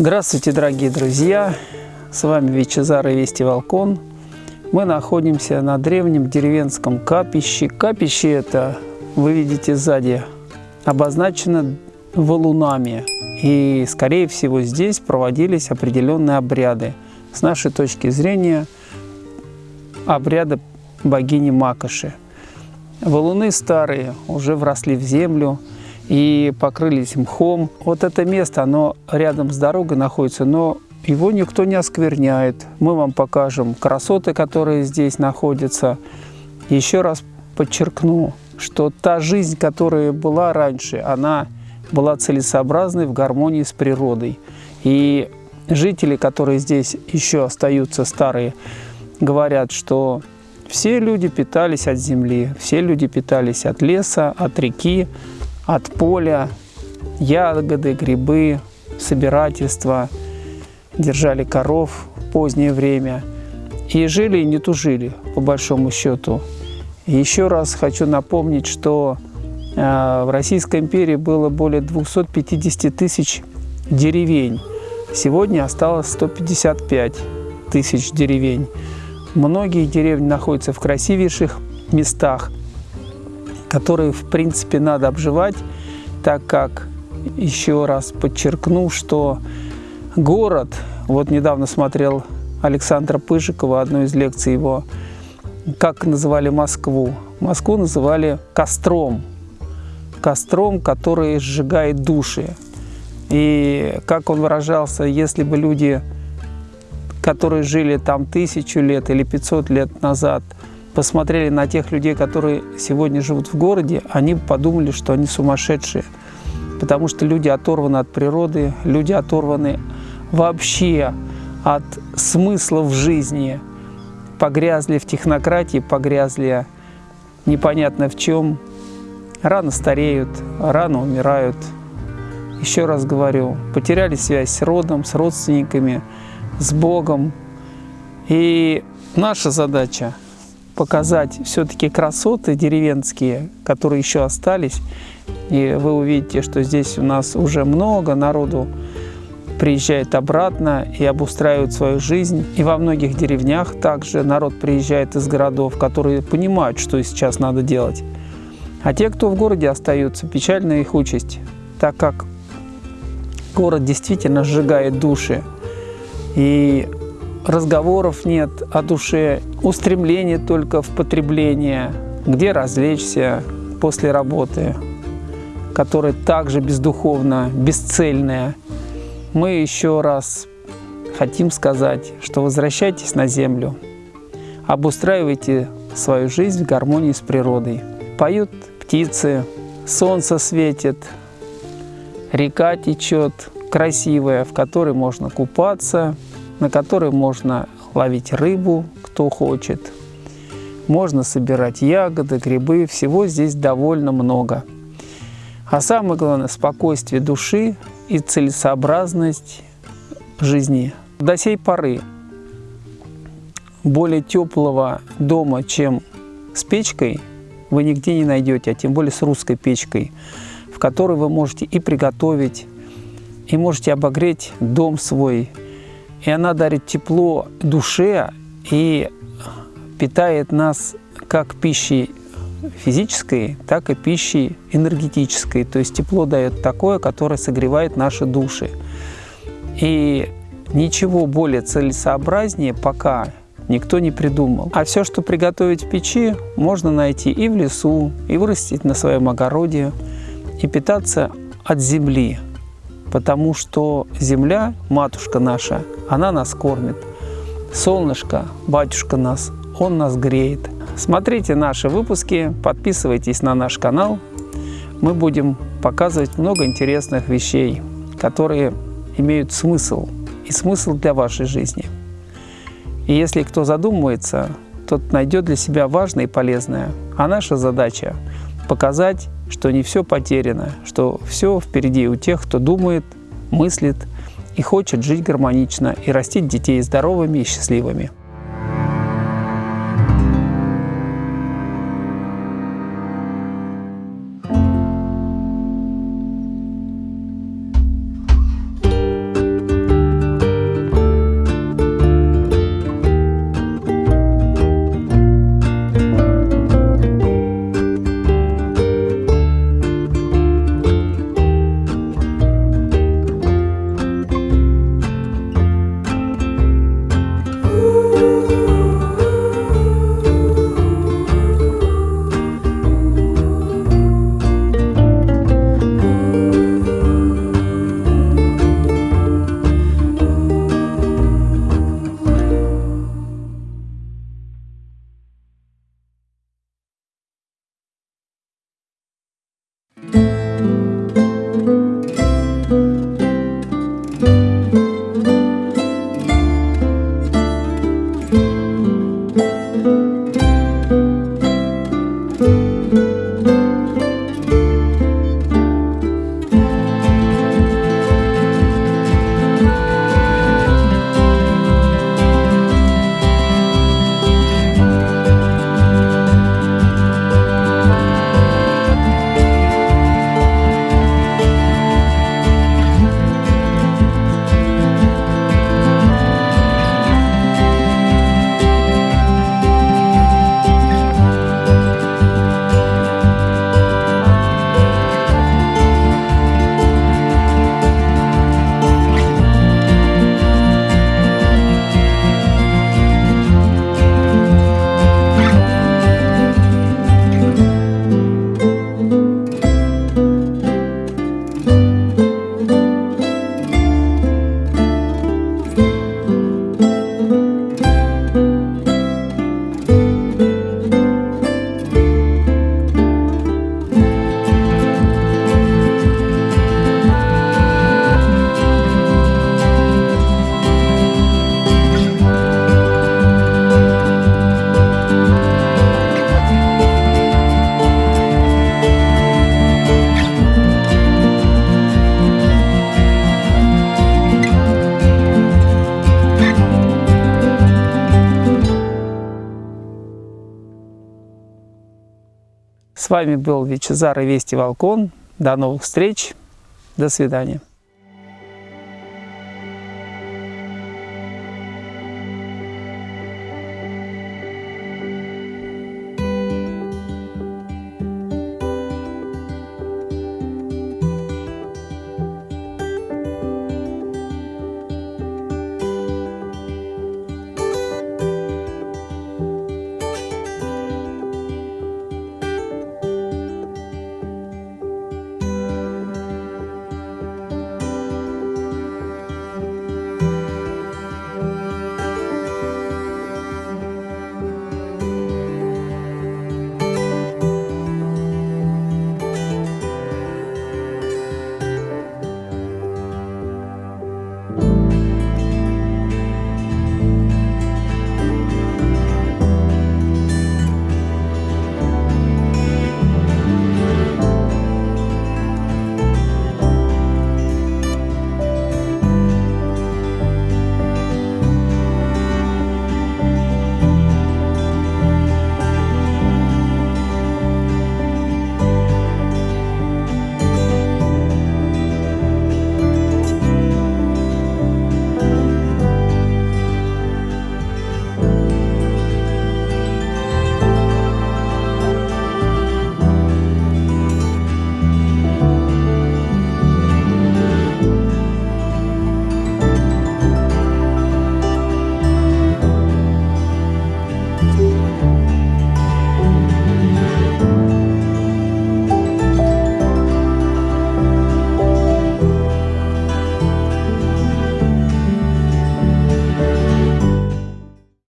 Здравствуйте, дорогие друзья! С вами Вичезар и Вести Волкон. Мы находимся на древнем деревенском капище. Капище это, вы видите сзади, обозначено валунами. И, скорее всего, здесь проводились определенные обряды. С нашей точки зрения, обряды богини Макоши. Валуны старые, уже вросли в землю и покрылись мхом. Вот это место, оно рядом с дорогой находится, но его никто не оскверняет. Мы вам покажем красоты, которые здесь находятся. Еще раз подчеркну, что та жизнь, которая была раньше, она была целесообразной в гармонии с природой. И жители, которые здесь еще остаются старые, говорят, что все люди питались от земли, все люди питались от леса, от реки, от поля, ягоды, грибы, собирательство, держали коров в позднее время и жили и не тужили, по большому счету. еще раз хочу напомнить, что э, в Российской империи было более 250 тысяч деревень. Сегодня осталось 155 тысяч деревень. Многие деревни находятся в красивейших местах, которые, в принципе, надо обживать, так как, еще раз подчеркну, что город, вот недавно смотрел Александра Пыжикова, одну из лекций его, как называли Москву. Москву называли костром, костром, который сжигает души. И как он выражался, если бы люди которые жили там тысячу лет или 500 лет назад, посмотрели на тех людей, которые сегодня живут в городе, они подумали, что они сумасшедшие. Потому что люди оторваны от природы, люди оторваны вообще от смысла в жизни, погрязли в технократии, погрязли непонятно в чем, рано стареют, рано умирают. Еще раз говорю, потеряли связь с родом, с родственниками, с Богом. И наша задача показать все-таки красоты деревенские, которые еще остались. И вы увидите, что здесь у нас уже много народу приезжает обратно и обустраивает свою жизнь. И во многих деревнях также народ приезжает из городов, которые понимают, что сейчас надо делать. А те, кто в городе остаются, печальная их участь, так как город действительно сжигает души и разговоров нет о душе, устремление только в потребление, где развлечься после работы, которая также бездуховна, бесцельная. Мы еще раз хотим сказать, что возвращайтесь на землю, обустраивайте свою жизнь в гармонии с природой. Поют птицы, солнце светит, река течет, красивая, в которой можно купаться, на которой можно ловить рыбу, кто хочет. Можно собирать ягоды, грибы, всего здесь довольно много. А самое главное – спокойствие души и целесообразность жизни. До сей поры более теплого дома, чем с печкой, вы нигде не найдете, а тем более с русской печкой, в которой вы можете и приготовить, и можете обогреть дом свой. И она дарит тепло душе и питает нас как пищей физической, так и пищей энергетической. То есть тепло дает такое, которое согревает наши души. И ничего более целесообразнее пока никто не придумал. А все, что приготовить в печи, можно найти и в лесу, и вырастить на своем огороде, и питаться от земли потому что земля, матушка наша, она нас кормит. Солнышко, батюшка нас, он нас греет. Смотрите наши выпуски, подписывайтесь на наш канал. Мы будем показывать много интересных вещей, которые имеют смысл и смысл для вашей жизни. И если кто задумывается, тот найдет для себя важное и полезное. А наша задача – показать что не все потеряно, что все впереди у тех, кто думает, мыслит и хочет жить гармонично и растить детей здоровыми и счастливыми. С вами был Вичезар и Вести Волкон. До новых встреч. До свидания.